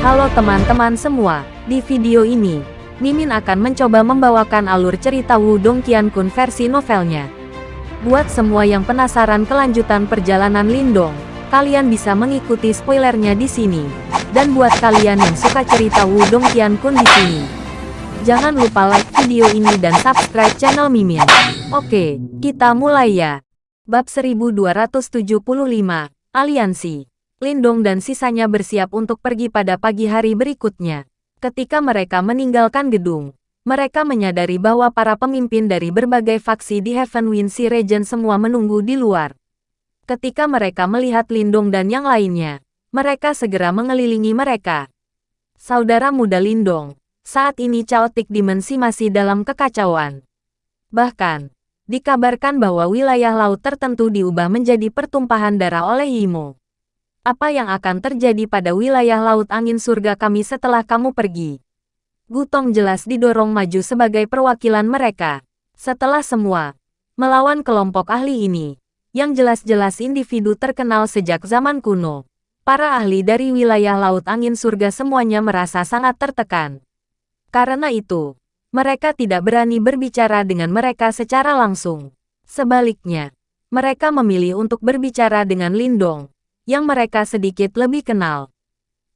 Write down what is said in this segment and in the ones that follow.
Halo teman-teman semua, di video ini, Mimin akan mencoba membawakan alur cerita Wudong Qiankun versi novelnya. Buat semua yang penasaran kelanjutan perjalanan Lindong, kalian bisa mengikuti spoilernya di sini. Dan buat kalian yang suka cerita Wudong Qiankun di sini, jangan lupa like video ini dan subscribe channel Mimin. Oke, kita mulai ya. Bab 1275, Aliansi. Lindong dan sisanya bersiap untuk pergi pada pagi hari berikutnya. Ketika mereka meninggalkan gedung, mereka menyadari bahwa para pemimpin dari berbagai faksi di Heavenwind Sea Region semua menunggu di luar. Ketika mereka melihat Lindong dan yang lainnya, mereka segera mengelilingi mereka. Saudara muda Lindong, saat ini Chaotic Dimensi masih dalam kekacauan. Bahkan, dikabarkan bahwa wilayah laut tertentu diubah menjadi pertumpahan darah oleh Yimo. Apa yang akan terjadi pada wilayah laut angin surga kami setelah kamu pergi? Gutong jelas didorong maju sebagai perwakilan mereka. Setelah semua, melawan kelompok ahli ini, yang jelas-jelas individu terkenal sejak zaman kuno. Para ahli dari wilayah laut angin surga semuanya merasa sangat tertekan. Karena itu, mereka tidak berani berbicara dengan mereka secara langsung. Sebaliknya, mereka memilih untuk berbicara dengan Lindong, yang mereka sedikit lebih kenal.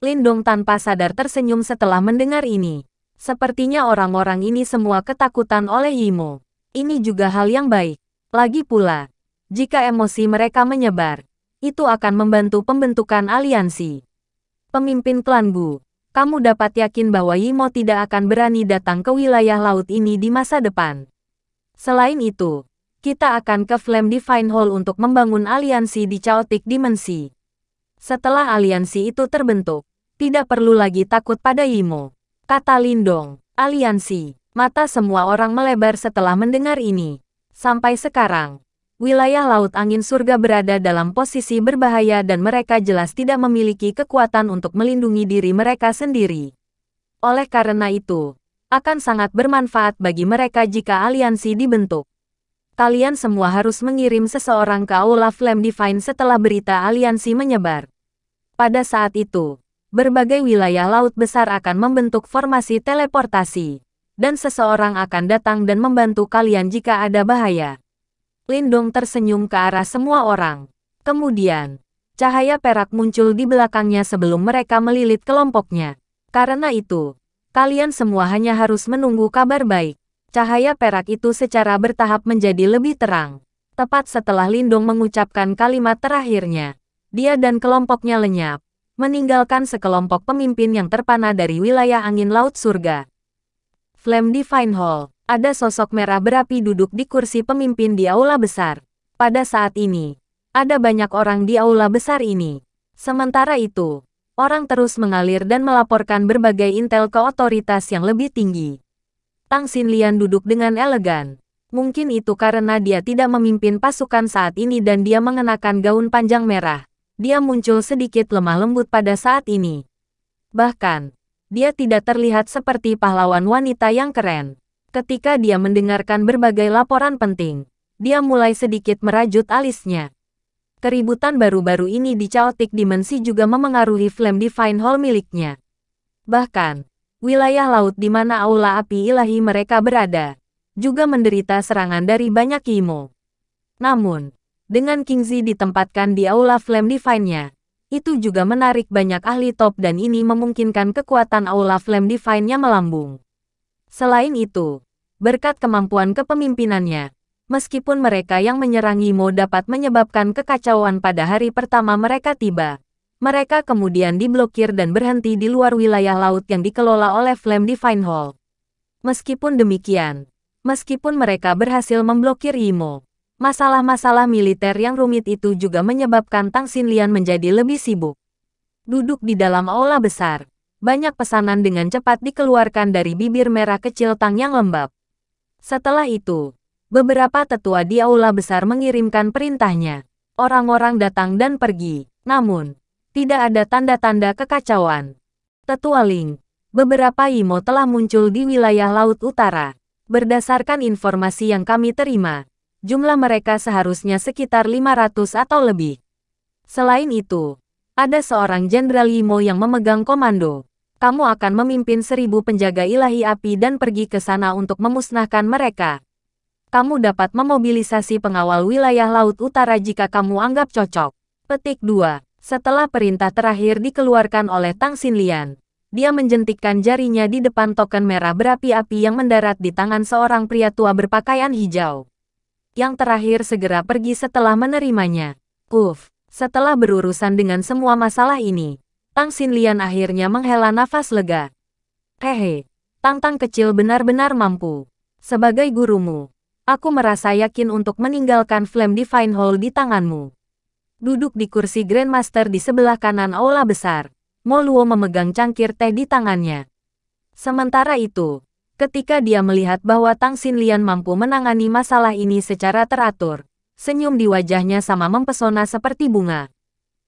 Lindong tanpa sadar tersenyum setelah mendengar ini. Sepertinya orang-orang ini semua ketakutan oleh Yimo. Ini juga hal yang baik. Lagi pula, jika emosi mereka menyebar, itu akan membantu pembentukan aliansi. Pemimpin klan Bu, kamu dapat yakin bahwa Yimo tidak akan berani datang ke wilayah laut ini di masa depan. Selain itu, kita akan ke Flame Divine Hall untuk membangun aliansi di Chaotic Dimensi. Setelah aliansi itu terbentuk, tidak perlu lagi takut pada Yimo. Kata Lindong, aliansi. Mata semua orang melebar setelah mendengar ini. Sampai sekarang, wilayah Laut Angin Surga berada dalam posisi berbahaya dan mereka jelas tidak memiliki kekuatan untuk melindungi diri mereka sendiri. Oleh karena itu, akan sangat bermanfaat bagi mereka jika aliansi dibentuk. Kalian semua harus mengirim seseorang ke Aula Flame Divine setelah berita aliansi menyebar. Pada saat itu, berbagai wilayah laut besar akan membentuk formasi teleportasi, dan seseorang akan datang dan membantu kalian jika ada bahaya. Lindong tersenyum ke arah semua orang. Kemudian, cahaya perak muncul di belakangnya sebelum mereka melilit kelompoknya. Karena itu, kalian semua hanya harus menunggu kabar baik. Cahaya perak itu secara bertahap menjadi lebih terang. Tepat setelah Lindong mengucapkan kalimat terakhirnya, dia dan kelompoknya lenyap, meninggalkan sekelompok pemimpin yang terpana dari wilayah angin laut surga. Flame Divine Hall, ada sosok merah berapi duduk di kursi pemimpin di aula besar. Pada saat ini, ada banyak orang di aula besar ini. Sementara itu, orang terus mengalir dan melaporkan berbagai intel ke otoritas yang lebih tinggi. Tang Xinlian duduk dengan elegan. Mungkin itu karena dia tidak memimpin pasukan saat ini dan dia mengenakan gaun panjang merah dia muncul sedikit lemah lembut pada saat ini. Bahkan, dia tidak terlihat seperti pahlawan wanita yang keren. Ketika dia mendengarkan berbagai laporan penting, dia mulai sedikit merajut alisnya. Keributan baru-baru ini di Chaotic Dimensi juga memengaruhi Flame Divine Hall miliknya. Bahkan, wilayah laut di mana aula api ilahi mereka berada, juga menderita serangan dari banyak Imo. Namun, dengan Kingzi ditempatkan di Aula Flame Divine-nya. Itu juga menarik banyak ahli top dan ini memungkinkan kekuatan Aula Flame Divine-nya melambung. Selain itu, berkat kemampuan kepemimpinannya, meskipun mereka yang menyerang Yimo dapat menyebabkan kekacauan pada hari pertama mereka tiba, mereka kemudian diblokir dan berhenti di luar wilayah laut yang dikelola oleh Flame Divine Hall. Meskipun demikian, meskipun mereka berhasil memblokir Yimo, Masalah-masalah militer yang rumit itu juga menyebabkan Tang Xinlian menjadi lebih sibuk. Duduk di dalam aula besar, banyak pesanan dengan cepat dikeluarkan dari bibir merah kecil Tang yang lembab. Setelah itu, beberapa tetua di aula besar mengirimkan perintahnya. Orang-orang datang dan pergi, namun, tidak ada tanda-tanda kekacauan. Tetua Ling, beberapa Imo telah muncul di wilayah Laut Utara. Berdasarkan informasi yang kami terima, jumlah mereka seharusnya sekitar 500 atau lebih. Selain itu, ada seorang Jenderal Yimo yang memegang komando. kamu akan memimpin seribu penjaga ilahi api dan pergi ke sana untuk memusnahkan mereka. Kamu dapat memobilisasi pengawal wilayah Laut Utara jika kamu anggap cocok. Petik 2. Setelah perintah terakhir dikeluarkan oleh Tang Xinlian, dia menjentikkan jarinya di depan token merah berapi-api yang mendarat di tangan seorang pria tua berpakaian hijau. Yang terakhir segera pergi setelah menerimanya. Uf, setelah berurusan dengan semua masalah ini, Tang Xinlian akhirnya menghela nafas lega. Hehe, Tang-Tang kecil benar-benar mampu. Sebagai gurumu, aku merasa yakin untuk meninggalkan Flame Divine Hall di tanganmu. Duduk di kursi Grandmaster di sebelah kanan aula besar, Moluo memegang cangkir teh di tangannya. Sementara itu, ketika dia melihat bahwa Tang Xinlian mampu menangani masalah ini secara teratur, senyum di wajahnya sama mempesona seperti bunga.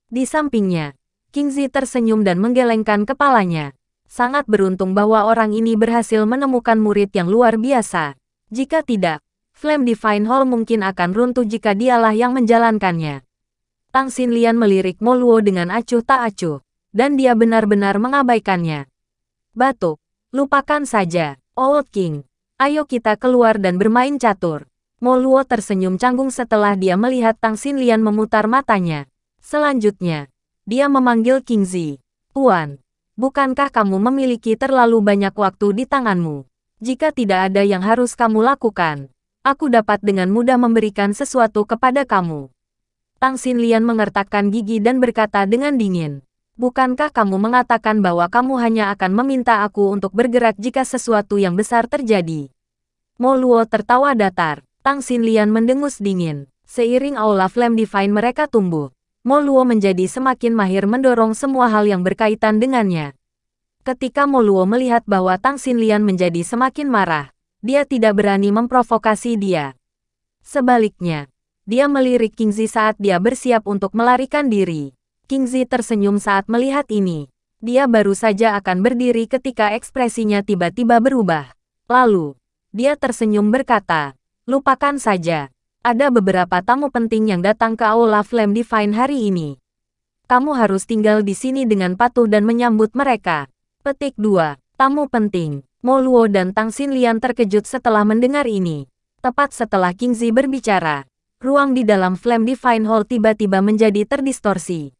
Di sampingnya, Kingzi tersenyum dan menggelengkan kepalanya. Sangat beruntung bahwa orang ini berhasil menemukan murid yang luar biasa. Jika tidak, Flame Divine Hall mungkin akan runtuh jika dialah yang menjalankannya. Tang Xinlian melirik Moluo dengan acuh tak acuh, dan dia benar-benar mengabaikannya. Batuk, lupakan saja, Old King. Ayo kita keluar dan bermain catur. Moluo tersenyum canggung setelah dia melihat Tang Xinlian memutar matanya. Selanjutnya, dia memanggil Kingzi. Tuan, bukankah kamu memiliki terlalu banyak waktu di tanganmu? Jika tidak ada yang harus kamu lakukan, aku dapat dengan mudah memberikan sesuatu kepada kamu. Tang Xinlian mengertakkan gigi dan berkata dengan dingin. Bukankah kamu mengatakan bahwa kamu hanya akan meminta aku untuk bergerak jika sesuatu yang besar terjadi? Mo Luo tertawa datar. Tang Xinlian mendengus dingin. Seiring aula Flame Divine mereka tumbuh, Moluo menjadi semakin mahir mendorong semua hal yang berkaitan dengannya. Ketika Moluo melihat bahwa Tang Xinlian menjadi semakin marah, dia tidak berani memprovokasi dia. Sebaliknya, dia melirik Kingzi saat dia bersiap untuk melarikan diri. Kingzi tersenyum saat melihat ini. Dia baru saja akan berdiri ketika ekspresinya tiba-tiba berubah. Lalu, dia tersenyum berkata, lupakan saja ada beberapa tamu penting yang datang ke Aula Flame Divine hari ini. Kamu harus tinggal di sini dengan patuh dan menyambut mereka. Petik 2. Tamu penting. Mo Luo dan Tang Xinlian terkejut setelah mendengar ini. Tepat setelah King Zi berbicara, ruang di dalam Flame Divine Hall tiba-tiba menjadi terdistorsi.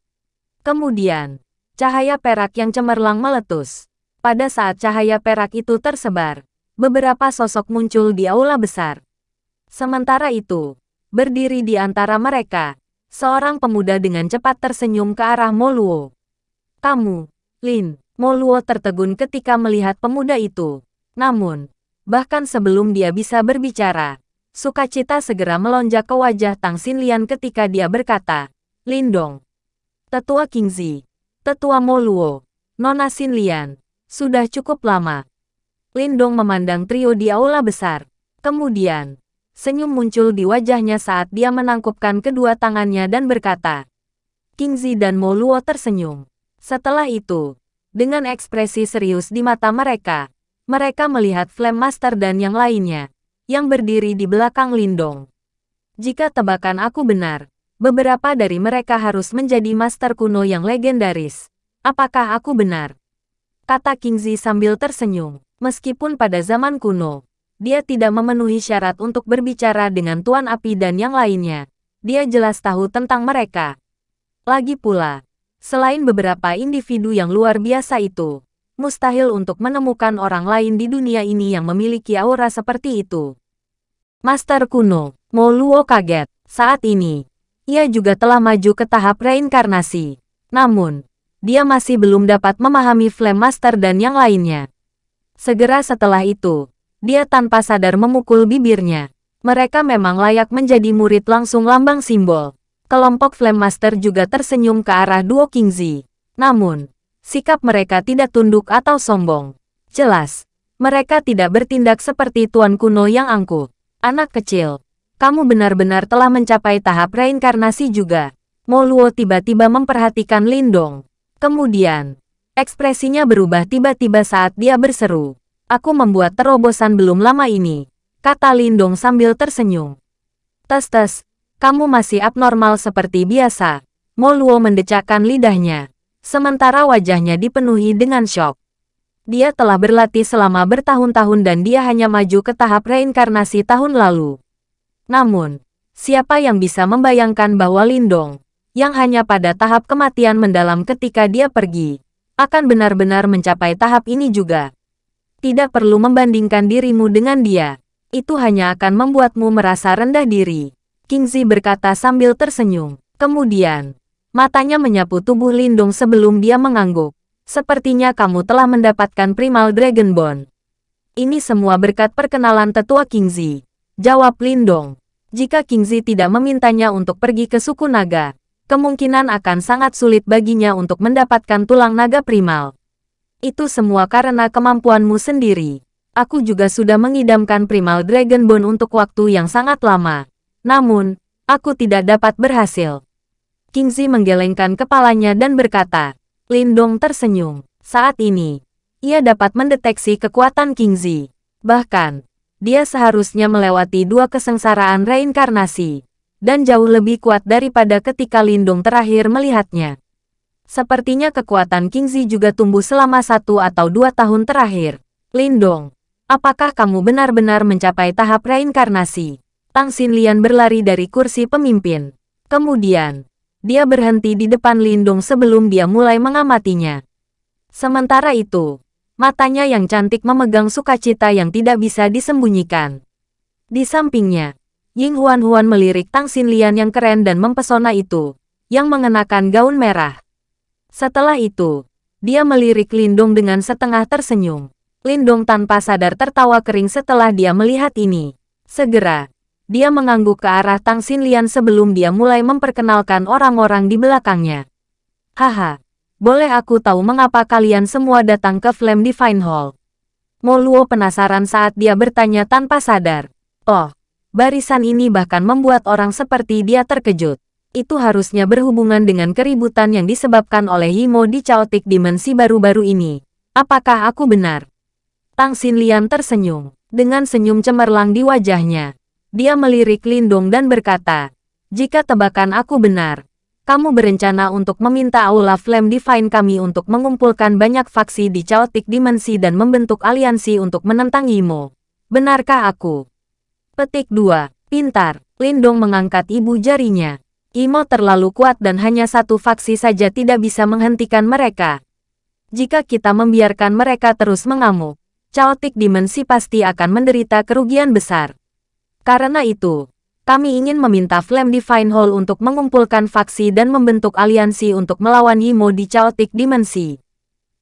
Kemudian, cahaya perak yang cemerlang meletus. Pada saat cahaya perak itu tersebar, beberapa sosok muncul di aula besar. Sementara itu, berdiri di antara mereka, seorang pemuda dengan cepat tersenyum ke arah Moluo. Kamu, Lin, Moluo tertegun ketika melihat pemuda itu. Namun, bahkan sebelum dia bisa berbicara, sukacita segera melonjak ke wajah Tang Xinlian ketika dia berkata, Lindong, Tetua Kingzi, Tetua Moluo, Nona Xinlian, sudah cukup lama. Lindong memandang trio di aula besar. Kemudian, Senyum muncul di wajahnya saat dia menangkupkan kedua tangannya dan berkata. Kingzi dan Mo Luo tersenyum. Setelah itu, dengan ekspresi serius di mata mereka, mereka melihat Flame Master dan yang lainnya, yang berdiri di belakang Lindong. Jika tebakan aku benar, beberapa dari mereka harus menjadi master kuno yang legendaris. Apakah aku benar? Kata Kingzi sambil tersenyum. Meskipun pada zaman kuno, dia tidak memenuhi syarat untuk berbicara dengan Tuan Api dan yang lainnya. Dia jelas tahu tentang mereka. Lagi pula, selain beberapa individu yang luar biasa itu, mustahil untuk menemukan orang lain di dunia ini yang memiliki aura seperti itu. Master kuno, Mo Luo kaget. Saat ini, ia juga telah maju ke tahap reinkarnasi. Namun, dia masih belum dapat memahami Flame Master dan yang lainnya. Segera setelah itu, dia tanpa sadar memukul bibirnya. Mereka memang layak menjadi murid langsung lambang simbol. Kelompok Flame Master juga tersenyum ke arah duo Kingzi. Namun, sikap mereka tidak tunduk atau sombong. Jelas, mereka tidak bertindak seperti tuan kuno yang angkuh. Anak kecil, kamu benar-benar telah mencapai tahap reinkarnasi juga. Moluo tiba-tiba memperhatikan Lindong. Kemudian, ekspresinya berubah tiba-tiba saat dia berseru. Aku membuat terobosan belum lama ini, kata Lindong sambil tersenyum. Tes-tes, kamu masih abnormal seperti biasa. Moluo mendecakkan lidahnya, sementara wajahnya dipenuhi dengan shock. Dia telah berlatih selama bertahun-tahun dan dia hanya maju ke tahap reinkarnasi tahun lalu. Namun, siapa yang bisa membayangkan bahwa Lindong, yang hanya pada tahap kematian mendalam ketika dia pergi, akan benar-benar mencapai tahap ini juga. Tidak perlu membandingkan dirimu dengan dia. Itu hanya akan membuatmu merasa rendah diri. Kingzi berkata sambil tersenyum. Kemudian, matanya menyapu tubuh Lindong sebelum dia mengangguk. Sepertinya kamu telah mendapatkan Primal Dragon Bone. Ini semua berkat perkenalan tetua Kingzi. Jawab Lindong. Jika Kingzi tidak memintanya untuk pergi ke suku naga, kemungkinan akan sangat sulit baginya untuk mendapatkan tulang naga primal. Itu semua karena kemampuanmu sendiri. Aku juga sudah mengidamkan Primal Dragon Bone untuk waktu yang sangat lama. Namun, aku tidak dapat berhasil. Kingzi menggelengkan kepalanya dan berkata, Lindong tersenyum. Saat ini, ia dapat mendeteksi kekuatan Kingzi. Bahkan, dia seharusnya melewati dua kesengsaraan reinkarnasi, dan jauh lebih kuat daripada ketika Lindong terakhir melihatnya. Sepertinya kekuatan Kingzi juga tumbuh selama satu atau dua tahun terakhir. Lindong, apakah kamu benar-benar mencapai tahap reinkarnasi? Tang Xinlian berlari dari kursi pemimpin. Kemudian, dia berhenti di depan Lindung sebelum dia mulai mengamatinya. Sementara itu, matanya yang cantik memegang sukacita yang tidak bisa disembunyikan. Di sampingnya, Ying Huan Huan melirik Tang Xinlian yang keren dan mempesona itu, yang mengenakan gaun merah. Setelah itu, dia melirik Lindung dengan setengah tersenyum. Lindung tanpa sadar tertawa kering setelah dia melihat ini. Segera, dia mengangguk ke arah Tang Xinlian sebelum dia mulai memperkenalkan orang-orang di belakangnya. Haha, boleh aku tahu mengapa kalian semua datang ke Flame Divine Hall? Mo Luo penasaran saat dia bertanya tanpa sadar. Oh, barisan ini bahkan membuat orang seperti dia terkejut. Itu harusnya berhubungan dengan keributan yang disebabkan oleh Himo di Chaotic Dimensi baru-baru ini. Apakah aku benar? Tang Xinlian tersenyum, dengan senyum cemerlang di wajahnya. Dia melirik Lindung dan berkata, jika tebakan aku benar, kamu berencana untuk meminta Aula Flame Divine kami untuk mengumpulkan banyak faksi di Chaotic Dimensi dan membentuk aliansi untuk menentang Imo. Benarkah aku? Petik 2. Pintar. Lindong mengangkat ibu jarinya. Imo terlalu kuat dan hanya satu faksi saja tidak bisa menghentikan mereka. Jika kita membiarkan mereka terus mengamuk, Chaotic Dimensi pasti akan menderita kerugian besar. Karena itu, kami ingin meminta Flame Divine Hall untuk mengumpulkan faksi dan membentuk aliansi untuk melawan Yimo di Chaotic Dimensi.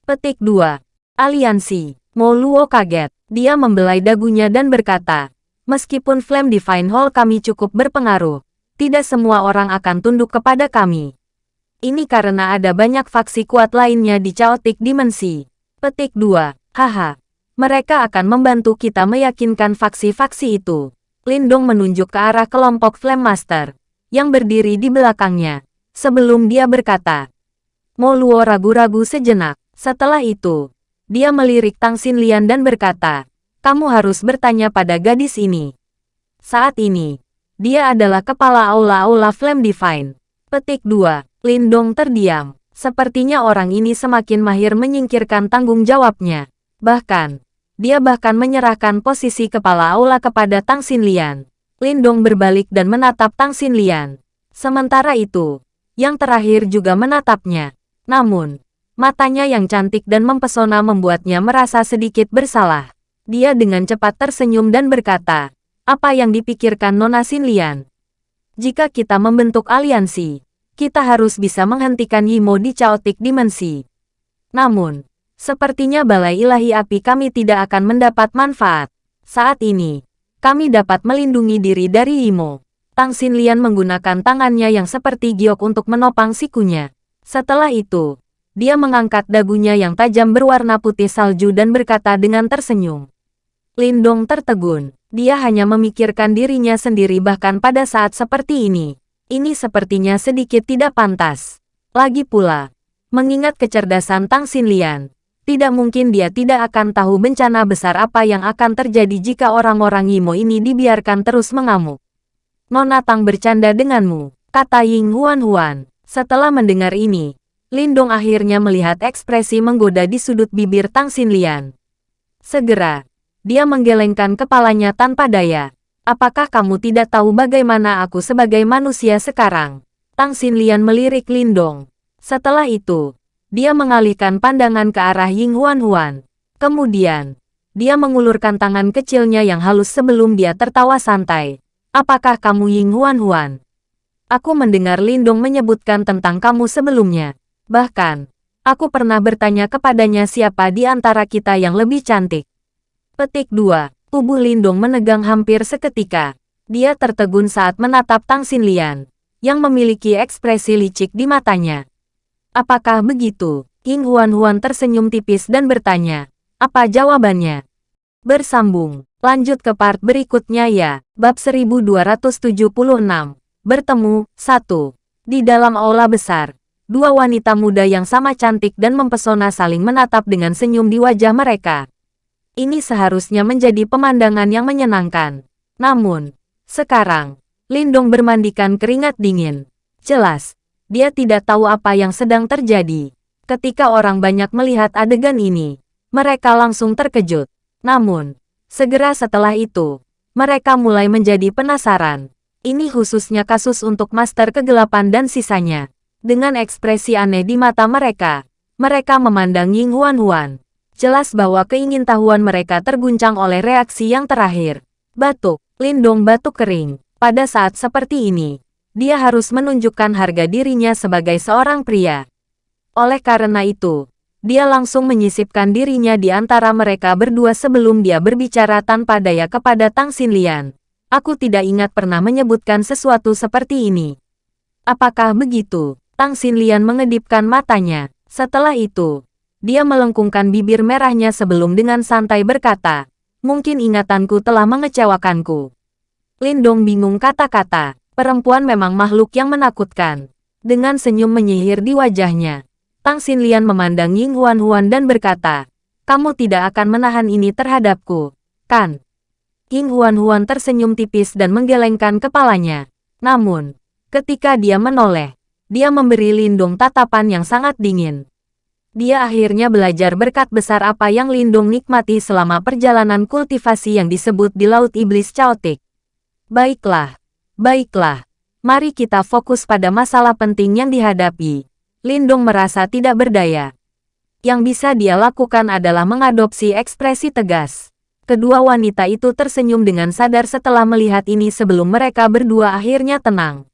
Petik 2. Aliansi. Mo Luo kaget. Dia membelai dagunya dan berkata, Meskipun Flame Divine Hall kami cukup berpengaruh, tidak semua orang akan tunduk kepada kami. Ini karena ada banyak faksi kuat lainnya di Chaotic Dimensi. Petik 2. Haha. Mereka akan membantu kita meyakinkan faksi-faksi itu. Lindong menunjuk ke arah kelompok Flame Master, yang berdiri di belakangnya, sebelum dia berkata. Mo Luo ragu-ragu sejenak. Setelah itu, dia melirik Tang Xinlian dan berkata, kamu harus bertanya pada gadis ini. Saat ini, dia adalah kepala aula-aula Flame Divine. Petik 2. Lindong terdiam. Sepertinya orang ini semakin mahir menyingkirkan tanggung jawabnya. Bahkan, dia bahkan menyerahkan posisi kepala aula kepada Tang Xinlian. Lindong berbalik dan menatap Tang Xinlian. Sementara itu, yang terakhir juga menatapnya. Namun, matanya yang cantik dan mempesona membuatnya merasa sedikit bersalah. Dia dengan cepat tersenyum dan berkata, apa yang dipikirkan Nona Xinlian? Jika kita membentuk aliansi, kita harus bisa menghentikan Yimo di Chaotic Dimensi. Namun, Sepertinya balai ilahi api kami tidak akan mendapat manfaat. Saat ini, kami dapat melindungi diri dari Imo. Tang Xinlian menggunakan tangannya yang seperti giok untuk menopang sikunya. Setelah itu, dia mengangkat dagunya yang tajam berwarna putih salju dan berkata dengan tersenyum. Lindong tertegun. Dia hanya memikirkan dirinya sendiri bahkan pada saat seperti ini. Ini sepertinya sedikit tidak pantas. Lagi pula, mengingat kecerdasan Tang Xinlian, tidak mungkin dia tidak akan tahu bencana besar apa yang akan terjadi jika orang-orang Yimo ini dibiarkan terus mengamuk. Nona Tang bercanda denganmu, kata Ying Huan Huan. Setelah mendengar ini, Lindong akhirnya melihat ekspresi menggoda di sudut bibir Tang Xinlian. Segera, dia menggelengkan kepalanya tanpa daya. Apakah kamu tidak tahu bagaimana aku sebagai manusia sekarang? Tang Xinlian melirik Lindong. Setelah itu, dia mengalihkan pandangan ke arah Ying Huan Huan. Kemudian, dia mengulurkan tangan kecilnya yang halus sebelum dia tertawa santai. Apakah kamu Ying Huan Huan? Aku mendengar Lindong menyebutkan tentang kamu sebelumnya. Bahkan, aku pernah bertanya kepadanya siapa di antara kita yang lebih cantik. Petik 2. Tubuh Lindong menegang hampir seketika. Dia tertegun saat menatap Tang Xinlian, yang memiliki ekspresi licik di matanya. Apakah begitu? King Huan-Huan tersenyum tipis dan bertanya, apa jawabannya? Bersambung, lanjut ke part berikutnya ya. Bab 1276, Bertemu, 1. Di dalam aula besar, Dua wanita muda yang sama cantik dan mempesona saling menatap dengan senyum di wajah mereka. Ini seharusnya menjadi pemandangan yang menyenangkan. Namun, sekarang, Lindong bermandikan keringat dingin. Jelas, dia tidak tahu apa yang sedang terjadi. Ketika orang banyak melihat adegan ini, mereka langsung terkejut. Namun, segera setelah itu, mereka mulai menjadi penasaran. Ini khususnya kasus untuk Master Kegelapan dan sisanya. Dengan ekspresi aneh di mata mereka, mereka memandang Ying Huan Huan. Jelas bahwa keingintahuan mereka terguncang oleh reaksi yang terakhir. Batuk, Lindong batuk kering. Pada saat seperti ini, dia harus menunjukkan harga dirinya sebagai seorang pria. Oleh karena itu, dia langsung menyisipkan dirinya di antara mereka berdua sebelum dia berbicara tanpa daya kepada Tang Xinlian. Aku tidak ingat pernah menyebutkan sesuatu seperti ini. Apakah begitu? Tang Xinlian mengedipkan matanya. Setelah itu, dia melengkungkan bibir merahnya sebelum dengan santai berkata, mungkin ingatanku telah mengecewakanku. Lindong bingung kata-kata, perempuan memang makhluk yang menakutkan. Dengan senyum menyihir di wajahnya, Tang Xinlian memandang Ying Huan Huan dan berkata, kamu tidak akan menahan ini terhadapku, kan? Ying Huan Huan tersenyum tipis dan menggelengkan kepalanya. Namun, ketika dia menoleh, dia memberi Lindung tatapan yang sangat dingin. Dia akhirnya belajar berkat besar apa yang Lindung nikmati selama perjalanan kultivasi yang disebut di Laut Iblis Chaotic. Baiklah, baiklah. Mari kita fokus pada masalah penting yang dihadapi. Lindung merasa tidak berdaya. Yang bisa dia lakukan adalah mengadopsi ekspresi tegas. Kedua wanita itu tersenyum dengan sadar setelah melihat ini sebelum mereka berdua akhirnya tenang.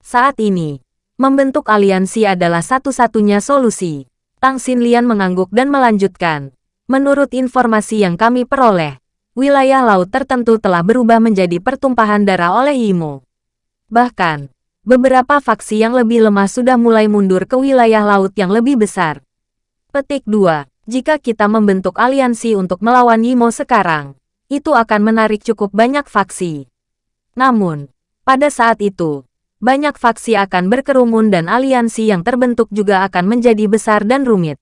Saat ini, Membentuk aliansi adalah satu-satunya solusi. Tang Xinlian mengangguk dan melanjutkan. Menurut informasi yang kami peroleh, wilayah laut tertentu telah berubah menjadi pertumpahan darah oleh Imo. Bahkan, beberapa faksi yang lebih lemah sudah mulai mundur ke wilayah laut yang lebih besar. Petik 2. Jika kita membentuk aliansi untuk melawan Yimo sekarang, itu akan menarik cukup banyak faksi. Namun, pada saat itu, banyak faksi akan berkerumun dan aliansi yang terbentuk juga akan menjadi besar dan rumit.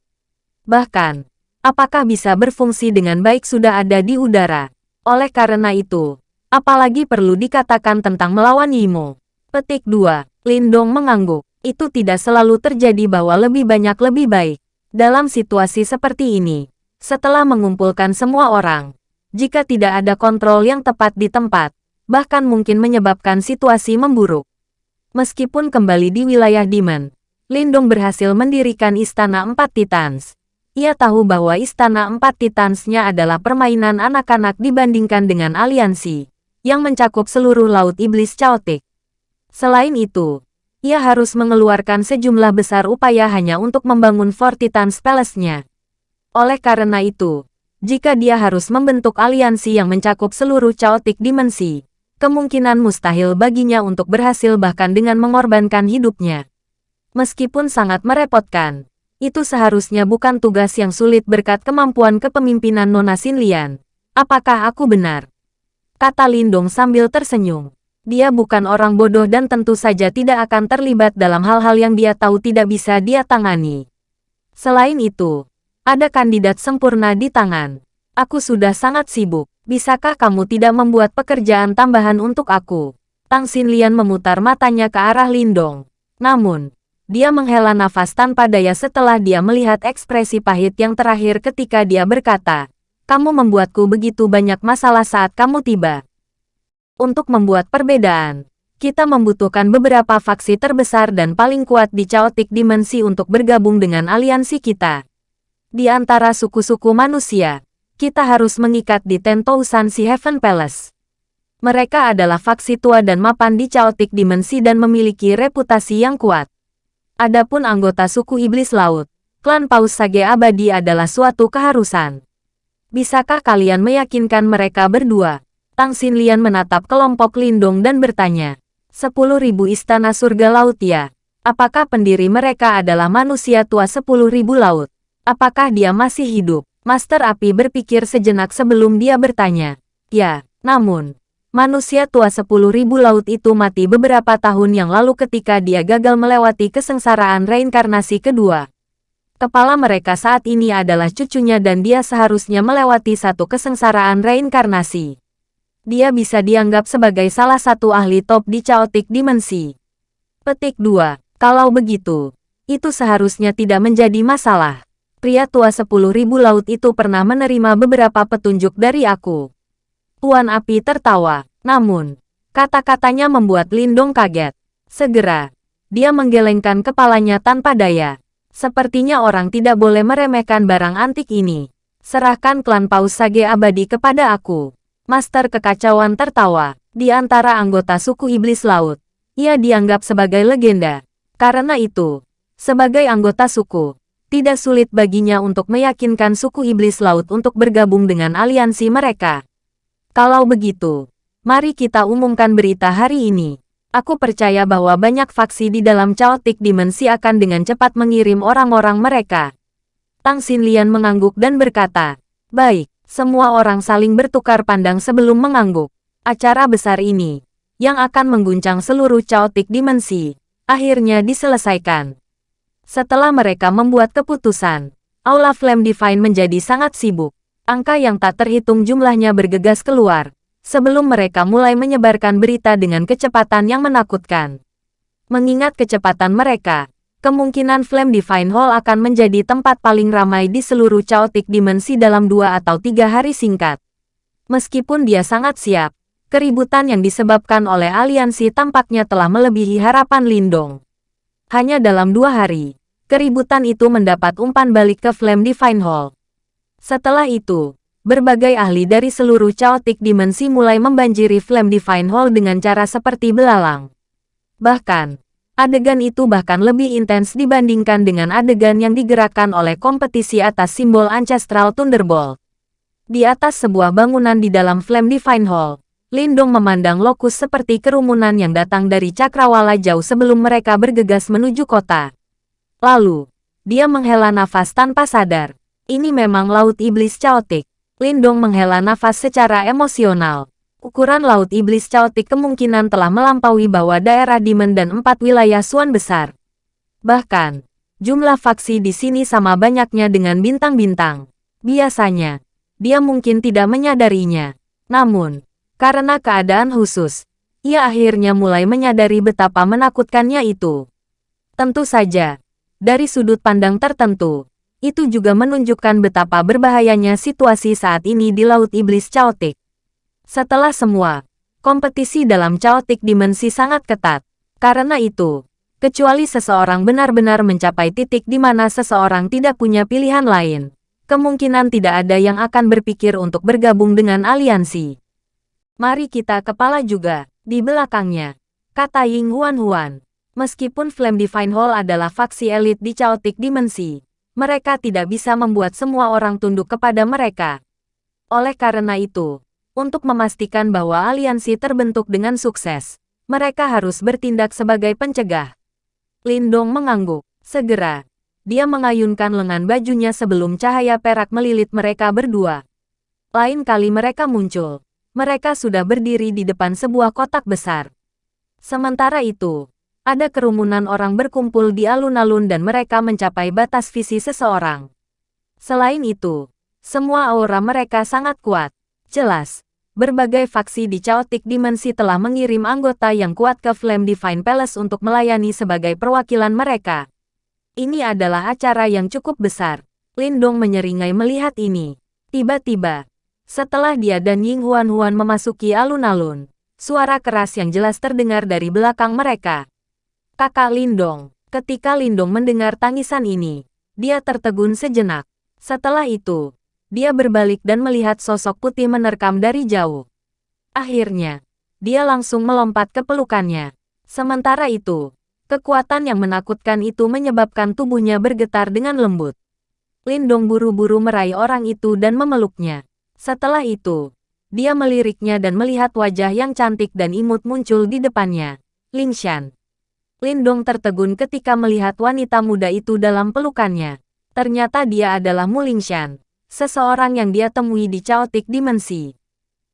Bahkan, apakah bisa berfungsi dengan baik sudah ada di udara. Oleh karena itu, apalagi perlu dikatakan tentang melawan Yimo. Petik 2. Lindong mengangguk. Itu tidak selalu terjadi bahwa lebih banyak lebih baik. Dalam situasi seperti ini, setelah mengumpulkan semua orang, jika tidak ada kontrol yang tepat di tempat, bahkan mungkin menyebabkan situasi memburuk. Meskipun kembali di wilayah Demon, Lindong berhasil mendirikan Istana Empat Titans. Ia tahu bahwa Istana Empat Titansnya adalah permainan anak-anak dibandingkan dengan aliansi, yang mencakup seluruh Laut Iblis Chaotic. Selain itu, ia harus mengeluarkan sejumlah besar upaya hanya untuk membangun Fort Titans Palace-nya. Oleh karena itu, jika dia harus membentuk aliansi yang mencakup seluruh Chaotic Dimensi, kemungkinan mustahil baginya untuk berhasil bahkan dengan mengorbankan hidupnya. Meskipun sangat merepotkan, itu seharusnya bukan tugas yang sulit berkat kemampuan kepemimpinan Nona Xinlian. Apakah aku benar? Kata Lindong sambil tersenyum. Dia bukan orang bodoh dan tentu saja tidak akan terlibat dalam hal-hal yang dia tahu tidak bisa dia tangani. Selain itu, ada kandidat sempurna di tangan. Aku sudah sangat sibuk. Bisakah kamu tidak membuat pekerjaan tambahan untuk aku? Tang Xinlian memutar matanya ke arah Lindong. Namun, Dia menghela nafas tanpa daya setelah dia melihat ekspresi pahit yang terakhir ketika dia berkata, kamu membuatku begitu banyak masalah saat kamu tiba. Untuk membuat perbedaan, kita membutuhkan beberapa faksi terbesar dan paling kuat di Chaotic Dimensi untuk bergabung dengan aliansi kita. Di antara suku-suku manusia, kita harus mengikat di Tentousan Si Heaven Palace. Mereka adalah faksi tua dan mapan di Chaotic Dimensi dan memiliki reputasi yang kuat. Adapun anggota suku Iblis Laut, klan Paus Sage Abadi adalah suatu keharusan. Bisakah kalian meyakinkan mereka berdua? Tang Xinlian menatap kelompok Lindong dan bertanya. Sepuluh ribu istana surga laut ya? Apakah pendiri mereka adalah manusia tua sepuluh ribu laut? Apakah dia masih hidup? Master Api berpikir sejenak sebelum dia bertanya. Ya, namun, Manusia tua sepuluh ribu laut itu mati beberapa tahun yang lalu ketika dia gagal melewati kesengsaraan reinkarnasi kedua. Kepala mereka saat ini adalah cucunya dan dia seharusnya melewati satu kesengsaraan reinkarnasi. Dia bisa dianggap sebagai salah satu ahli top di Chaotic Dimensi. Petik 2. Kalau begitu, itu seharusnya tidak menjadi masalah. Pria tua sepuluh ribu laut itu pernah menerima beberapa petunjuk dari aku. Tuan Api tertawa. Namun, kata-katanya membuat Lindong kaget. Segera, dia menggelengkan kepalanya tanpa daya. Sepertinya orang tidak boleh meremehkan barang antik ini. Serahkan klan Paus Sage abadi kepada aku. Master kekacauan tertawa. Di antara anggota suku Iblis Laut, ia dianggap sebagai legenda. Karena itu, sebagai anggota suku, tidak sulit baginya untuk meyakinkan suku Iblis Laut untuk bergabung dengan aliansi mereka. Kalau begitu, mari kita umumkan berita hari ini. Aku percaya bahwa banyak faksi di dalam Chaotic Dimensi akan dengan cepat mengirim orang-orang mereka. Tang Xinlian mengangguk dan berkata, Baik, semua orang saling bertukar pandang sebelum mengangguk. Acara besar ini, yang akan mengguncang seluruh Chaotic Dimensi, akhirnya diselesaikan. Setelah mereka membuat keputusan, Aula Flame Divine menjadi sangat sibuk. Angka yang tak terhitung jumlahnya bergegas keluar, sebelum mereka mulai menyebarkan berita dengan kecepatan yang menakutkan. Mengingat kecepatan mereka, kemungkinan Flame Divine Hall akan menjadi tempat paling ramai di seluruh Chaotic Dimensi dalam dua atau tiga hari singkat. Meskipun dia sangat siap, keributan yang disebabkan oleh aliansi tampaknya telah melebihi harapan Lindong. Hanya dalam dua hari, keributan itu mendapat umpan balik ke Flame Divine Hall. Setelah itu, berbagai ahli dari seluruh chaotic dimensi mulai membanjiri Flame Divine Hall dengan cara seperti belalang. Bahkan, adegan itu bahkan lebih intens dibandingkan dengan adegan yang digerakkan oleh kompetisi atas simbol Ancestral Thunderbolt. Di atas sebuah bangunan di dalam Flame Divine Hall, Lindong memandang lokus seperti kerumunan yang datang dari cakrawala jauh sebelum mereka bergegas menuju kota. Lalu, dia menghela nafas tanpa sadar. Ini memang laut iblis caotik. Lindong menghela nafas secara emosional. Ukuran laut iblis caotik kemungkinan telah melampaui bawah daerah Dimen dan empat wilayah Suan besar. Bahkan, jumlah faksi di sini sama banyaknya dengan bintang-bintang. Biasanya, dia mungkin tidak menyadarinya. Namun, karena keadaan khusus, ia akhirnya mulai menyadari betapa menakutkannya itu. Tentu saja, dari sudut pandang tertentu, itu juga menunjukkan betapa berbahayanya situasi saat ini di Laut Iblis Chaotic. Setelah semua, kompetisi dalam Chaotic Dimensi sangat ketat. Karena itu, kecuali seseorang benar-benar mencapai titik di mana seseorang tidak punya pilihan lain, kemungkinan tidak ada yang akan berpikir untuk bergabung dengan aliansi. Mari kita kepala juga, di belakangnya, kata Ying Huan Huan. Meskipun Flame Divine Hall adalah faksi elit di Chaotic Dimensi, mereka tidak bisa membuat semua orang tunduk kepada mereka. Oleh karena itu, untuk memastikan bahwa aliansi terbentuk dengan sukses, mereka harus bertindak sebagai pencegah. Lindong mengangguk. Segera, dia mengayunkan lengan bajunya sebelum cahaya perak melilit mereka berdua. Lain kali mereka muncul, mereka sudah berdiri di depan sebuah kotak besar. Sementara itu, ada kerumunan orang berkumpul di alun-alun dan mereka mencapai batas visi seseorang. Selain itu, semua aura mereka sangat kuat. Jelas, berbagai faksi di Chaotic Dimensi telah mengirim anggota yang kuat ke Flame Divine Palace untuk melayani sebagai perwakilan mereka. Ini adalah acara yang cukup besar. Lindong menyeringai melihat ini. Tiba-tiba, setelah dia dan Ying Huan-Huan memasuki alun-alun, suara keras yang jelas terdengar dari belakang mereka. Kakak Lindong, ketika Lindong mendengar tangisan ini, dia tertegun sejenak. Setelah itu, dia berbalik dan melihat sosok putih menerkam dari jauh. Akhirnya, dia langsung melompat ke pelukannya. Sementara itu, kekuatan yang menakutkan itu menyebabkan tubuhnya bergetar dengan lembut. Lindong buru-buru meraih orang itu dan memeluknya. Setelah itu, dia meliriknya dan melihat wajah yang cantik dan imut muncul di depannya. Lingshan. Lindong tertegun ketika melihat wanita muda itu dalam pelukannya. Ternyata dia adalah Mu Lingshan, seseorang yang dia temui di Chaotic Dimensi.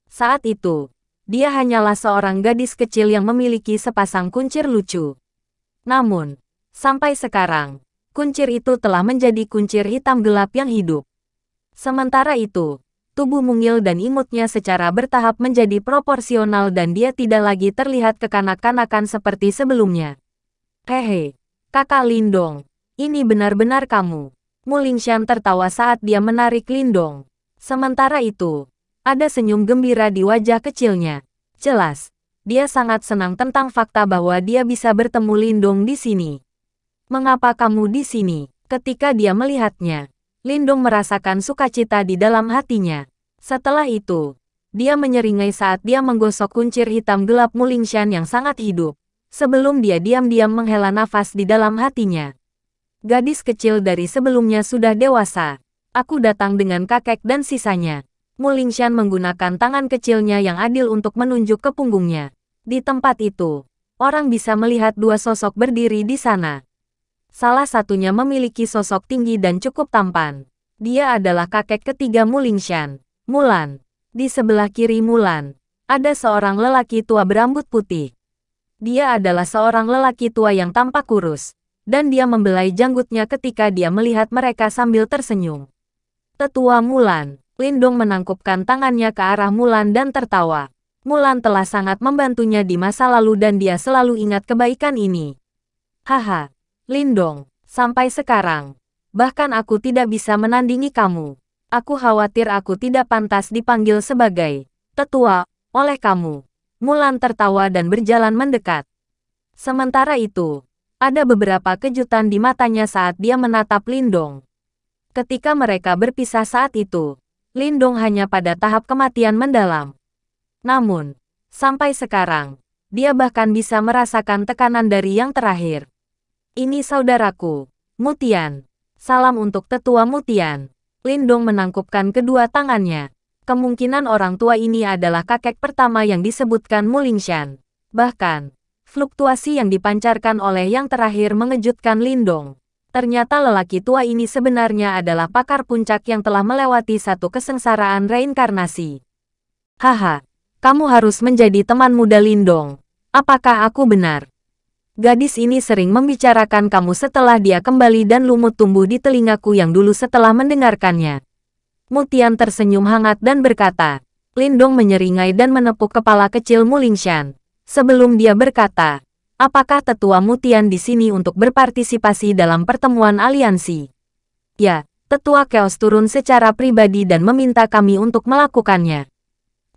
Saat itu, dia hanyalah seorang gadis kecil yang memiliki sepasang kuncir lucu. Namun, sampai sekarang, kuncir itu telah menjadi kuncir hitam gelap yang hidup. Sementara itu, tubuh mungil dan imutnya secara bertahap menjadi proporsional dan dia tidak lagi terlihat kekanak-kanakan seperti sebelumnya. Hehe, kakak Lindong, ini benar-benar kamu. Mulingshan tertawa saat dia menarik Lindong. Sementara itu, ada senyum gembira di wajah kecilnya. Jelas, dia sangat senang tentang fakta bahwa dia bisa bertemu Lindong di sini. Mengapa kamu di sini? Ketika dia melihatnya, Lindung merasakan sukacita di dalam hatinya. Setelah itu, dia menyeringai saat dia menggosok kuncir hitam gelap Mulingshan yang sangat hidup. Sebelum dia diam-diam menghela nafas di dalam hatinya. Gadis kecil dari sebelumnya sudah dewasa. Aku datang dengan kakek dan sisanya. Mulingshan menggunakan tangan kecilnya yang adil untuk menunjuk ke punggungnya. Di tempat itu, orang bisa melihat dua sosok berdiri di sana. Salah satunya memiliki sosok tinggi dan cukup tampan. Dia adalah kakek ketiga Mulingshan, Mulan. Di sebelah kiri Mulan, ada seorang lelaki tua berambut putih. Dia adalah seorang lelaki tua yang tampak kurus, dan dia membelai janggutnya ketika dia melihat mereka sambil tersenyum. Tetua Mulan, Lindong menangkupkan tangannya ke arah Mulan dan tertawa. Mulan telah sangat membantunya di masa lalu dan dia selalu ingat kebaikan ini. Haha, Lindong, sampai sekarang, bahkan aku tidak bisa menandingi kamu. Aku khawatir aku tidak pantas dipanggil sebagai tetua oleh kamu. Mulan tertawa dan berjalan mendekat. Sementara itu, ada beberapa kejutan di matanya saat dia menatap Lindong. Ketika mereka berpisah saat itu, Lindong hanya pada tahap kematian mendalam. Namun, sampai sekarang, dia bahkan bisa merasakan tekanan dari yang terakhir. Ini saudaraku, Mutian. Salam untuk tetua Mutian. Lindong menangkupkan kedua tangannya. Kemungkinan orang tua ini adalah kakek pertama yang disebutkan Mulingshan. Bahkan, fluktuasi yang dipancarkan oleh yang terakhir mengejutkan Lindong. Ternyata lelaki tua ini sebenarnya adalah pakar puncak yang telah melewati satu kesengsaraan reinkarnasi. Haha, kamu harus menjadi teman muda Lindong. Apakah aku benar? Gadis ini sering membicarakan kamu setelah dia kembali dan lumut tumbuh di telingaku yang dulu setelah mendengarkannya. Mutian tersenyum hangat dan berkata, Lindong menyeringai dan menepuk kepala kecil Mulingshan. Sebelum dia berkata, apakah tetua Mutian di sini untuk berpartisipasi dalam pertemuan aliansi? Ya, tetua Chaos turun secara pribadi dan meminta kami untuk melakukannya.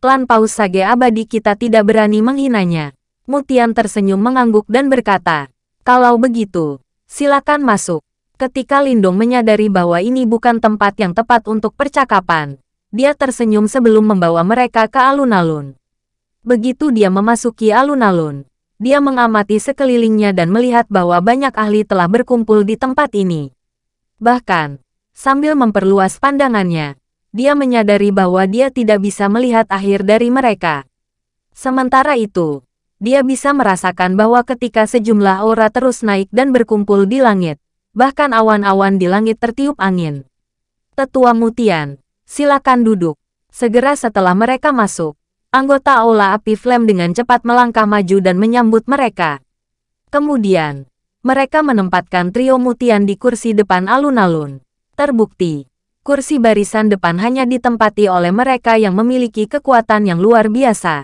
Klan Paus Sage Abadi kita tidak berani menghinanya. Mutian tersenyum mengangguk dan berkata, kalau begitu, silakan masuk. Ketika Lindong menyadari bahwa ini bukan tempat yang tepat untuk percakapan, dia tersenyum sebelum membawa mereka ke alun-alun. Begitu dia memasuki alun-alun, dia mengamati sekelilingnya dan melihat bahwa banyak ahli telah berkumpul di tempat ini. Bahkan, sambil memperluas pandangannya, dia menyadari bahwa dia tidak bisa melihat akhir dari mereka. Sementara itu, dia bisa merasakan bahwa ketika sejumlah aura terus naik dan berkumpul di langit, bahkan awan-awan di langit tertiup angin. Tetua Mutian, silakan duduk. Segera setelah mereka masuk, anggota Aula Api Flame dengan cepat melangkah maju dan menyambut mereka. Kemudian, mereka menempatkan trio Mutian di kursi depan alun-alun. Terbukti, kursi barisan depan hanya ditempati oleh mereka yang memiliki kekuatan yang luar biasa.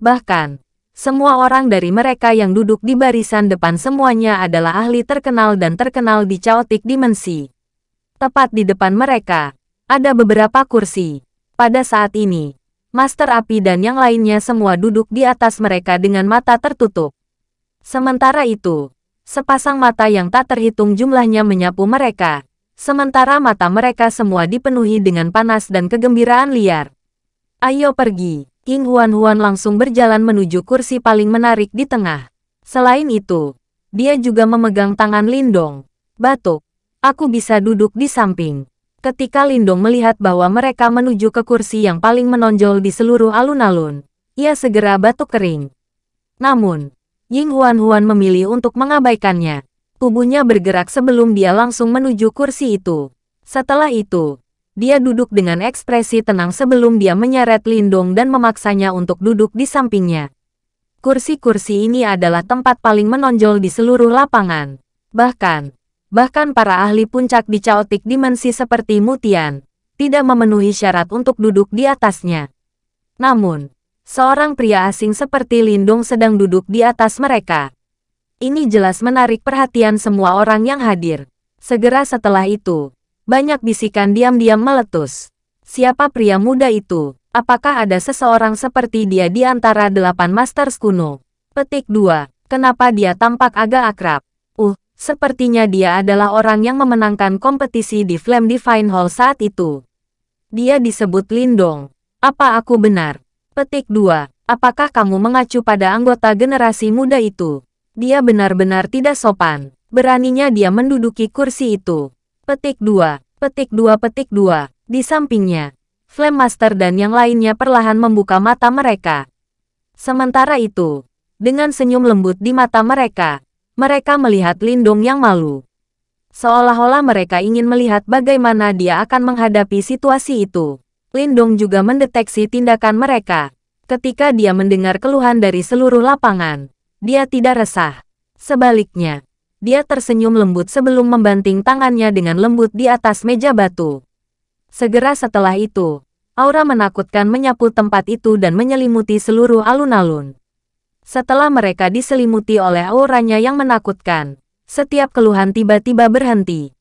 Bahkan, semua orang dari mereka yang duduk di barisan depan semuanya adalah ahli terkenal dan terkenal di caotik dimensi. Tepat di depan mereka, ada beberapa kursi. Pada saat ini, Master Api dan yang lainnya semua duduk di atas mereka dengan mata tertutup. Sementara itu, sepasang mata yang tak terhitung jumlahnya menyapu mereka, Sementara mata mereka semua dipenuhi dengan panas dan kegembiraan liar. Ayo pergi. King Huan-Huan langsung berjalan menuju kursi paling menarik di tengah. Selain itu, dia juga memegang tangan Lindong. Batuk. Aku bisa duduk di samping. Ketika Lindong melihat bahwa mereka menuju ke kursi yang paling menonjol di seluruh alun-alun, ia segera batuk kering. Namun, Ying Huan-Huan memilih untuk mengabaikannya. Tubuhnya bergerak sebelum dia langsung menuju kursi itu. Setelah itu, dia duduk dengan ekspresi tenang sebelum dia menyeret Lindong dan memaksanya untuk duduk di sampingnya. Kursi-kursi ini adalah tempat paling menonjol di seluruh lapangan. Bahkan, bahkan para ahli puncak di caotik dimensi seperti Mutian, tidak memenuhi syarat untuk duduk di atasnya. Namun, seorang pria asing seperti Lindong sedang duduk di atas mereka. Ini jelas menarik perhatian semua orang yang hadir. Segera setelah itu, banyak bisikan diam-diam meletus. Siapa pria muda itu? Apakah ada seseorang seperti dia di antara delapan Masters kuno? Petik 2. Kenapa dia tampak agak akrab? Uh, sepertinya dia adalah orang yang memenangkan kompetisi di Flame Divine Hall saat itu. Dia disebut Lindong. Apa aku benar? Petik 2. Apakah kamu mengacu pada anggota generasi muda itu? Dia benar-benar tidak sopan. Beraninya dia menduduki kursi itu. Petik 2, petik 2, petik 2. Di sampingnya, Flame Master dan yang lainnya perlahan membuka mata mereka. Sementara itu, dengan senyum lembut di mata mereka, mereka melihat Lindong yang malu. Seolah-olah mereka ingin melihat bagaimana dia akan menghadapi situasi itu. Lindong juga mendeteksi tindakan mereka. Ketika dia mendengar keluhan dari seluruh lapangan, dia tidak resah. Sebaliknya, dia tersenyum lembut sebelum membanting tangannya dengan lembut di atas meja batu. Segera setelah itu, aura menakutkan menyapu tempat itu dan menyelimuti seluruh alun-alun. Setelah mereka diselimuti oleh auranya yang menakutkan, setiap keluhan tiba-tiba berhenti.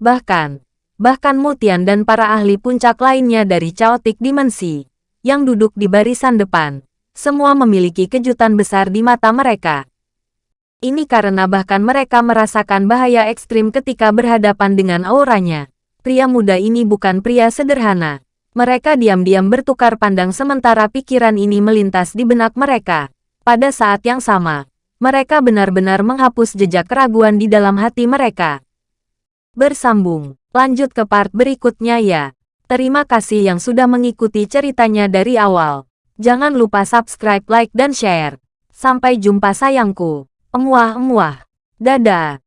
Bahkan, bahkan Mutian dan para ahli puncak lainnya dari Chaotic Dimensi, yang duduk di barisan depan, semua memiliki kejutan besar di mata mereka. Ini karena bahkan mereka merasakan bahaya ekstrim ketika berhadapan dengan auranya. Pria muda ini bukan pria sederhana. Mereka diam-diam bertukar pandang sementara pikiran ini melintas di benak mereka. Pada saat yang sama, mereka benar-benar menghapus jejak keraguan di dalam hati mereka. Bersambung, lanjut ke part berikutnya ya. Terima kasih yang sudah mengikuti ceritanya dari awal. Jangan lupa subscribe, like, dan share. Sampai jumpa sayangku. Emuah-emuah. Dadah.